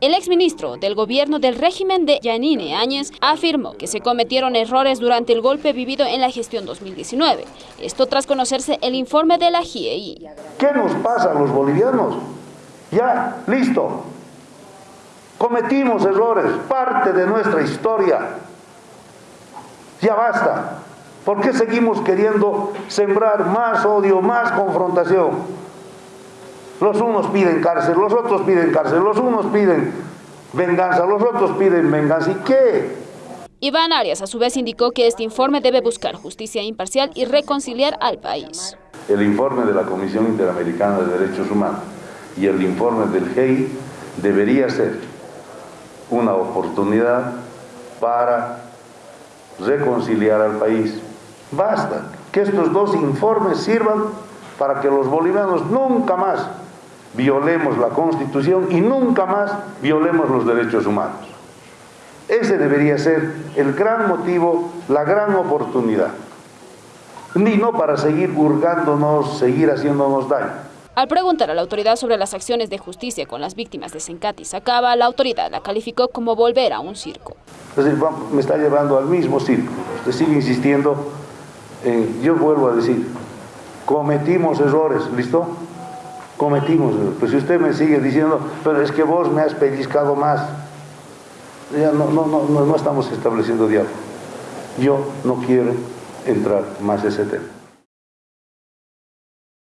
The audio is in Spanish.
El exministro del gobierno del régimen de Yanine Áñez afirmó que se cometieron errores durante el golpe vivido en la gestión 2019. Esto tras conocerse el informe de la GIEI. ¿Qué nos pasa a los bolivianos? Ya, listo. Cometimos errores, parte de nuestra historia. Ya basta. ¿Por qué seguimos queriendo sembrar más odio, más confrontación? Los unos piden cárcel, los otros piden cárcel, los unos piden venganza, los otros piden venganza. ¿Y qué? Iván Arias a su vez indicó que este informe debe buscar justicia imparcial y reconciliar al país. El informe de la Comisión Interamericana de Derechos Humanos y el informe del GEI debería ser una oportunidad para reconciliar al país. Basta que estos dos informes sirvan para que los bolivianos nunca más violemos la Constitución y nunca más violemos los derechos humanos. Ese debería ser el gran motivo, la gran oportunidad. Ni no para seguir hurgándonos, seguir haciéndonos daño. Al preguntar a la autoridad sobre las acciones de justicia con las víctimas de Sencati Sacaba, la autoridad la calificó como volver a un circo. me está llevando al mismo circo. Usted sigue insistiendo en, yo vuelvo a decir, cometimos errores, ¿listo? Cometimos. Pues si usted me sigue diciendo, pero es que vos me has pellizcado más, ya no, no, no, no estamos estableciendo diálogo. Yo no quiero entrar más ese tema.